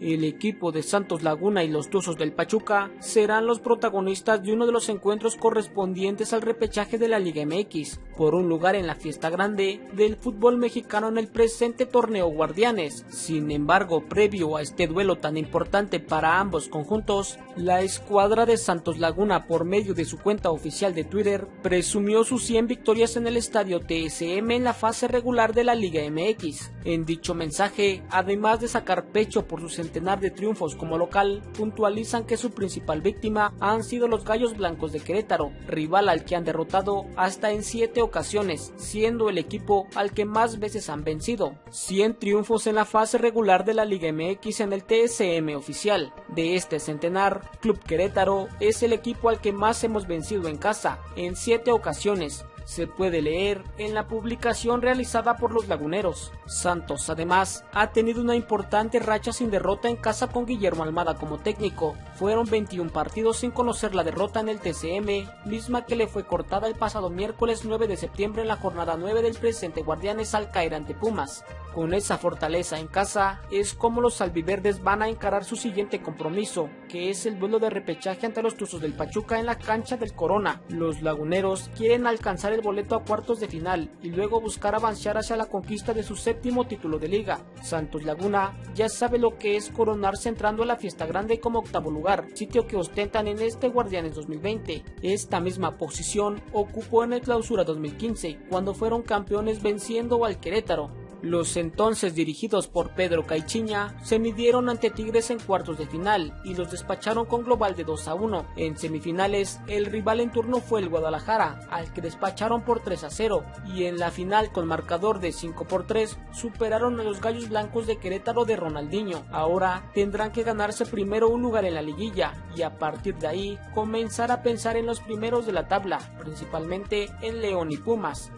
El equipo de Santos Laguna y los Tuzos del Pachuca serán los protagonistas de uno de los encuentros correspondientes al repechaje de la Liga MX, por un lugar en la fiesta grande del fútbol mexicano en el presente torneo Guardianes. Sin embargo, previo a este duelo tan importante para ambos conjuntos, la escuadra de Santos Laguna por medio de su cuenta oficial de Twitter presumió sus 100 victorias en el estadio TSM en la fase regular de la Liga MX. En dicho mensaje, además de sacar pecho por sus centenar de triunfos como local, puntualizan que su principal víctima han sido los Gallos Blancos de Querétaro, rival al que han derrotado hasta en 7 ocasiones, siendo el equipo al que más veces han vencido. 100 triunfos en la fase regular de la Liga MX en el TSM oficial. De este centenar, Club Querétaro es el equipo al que más hemos vencido en casa, en 7 ocasiones, se puede leer en la publicación realizada por los laguneros. Santos además ha tenido una importante racha sin derrota en casa con Guillermo Almada como técnico. Fueron 21 partidos sin conocer la derrota en el TCM, misma que le fue cortada el pasado miércoles 9 de septiembre en la jornada 9 del presente Guardianes al caer ante Pumas. Con esa fortaleza en casa es como los albiverdes van a encarar su siguiente compromiso, que es el duelo de repechaje ante los Tuzos del Pachuca en la cancha del Corona. Los laguneros quieren alcanzar el boleto a cuartos de final y luego buscar avanzar hacia la conquista de su séptimo título de liga. Santos Laguna ya sabe lo que es coronarse entrando a la fiesta grande como octavo lugar, sitio que ostentan en este Guardianes 2020. Esta misma posición ocupó en el clausura 2015, cuando fueron campeones venciendo al Querétaro. Los entonces dirigidos por Pedro Caichiña se midieron ante Tigres en cuartos de final y los despacharon con global de 2 a 1. En semifinales, el rival en turno fue el Guadalajara, al que despacharon por 3 a 0, y en la final con marcador de 5 por 3 superaron a los Gallos Blancos de Querétaro de Ronaldinho. Ahora tendrán que ganarse primero un lugar en la liguilla y a partir de ahí comenzar a pensar en los primeros de la tabla, principalmente en León y Pumas.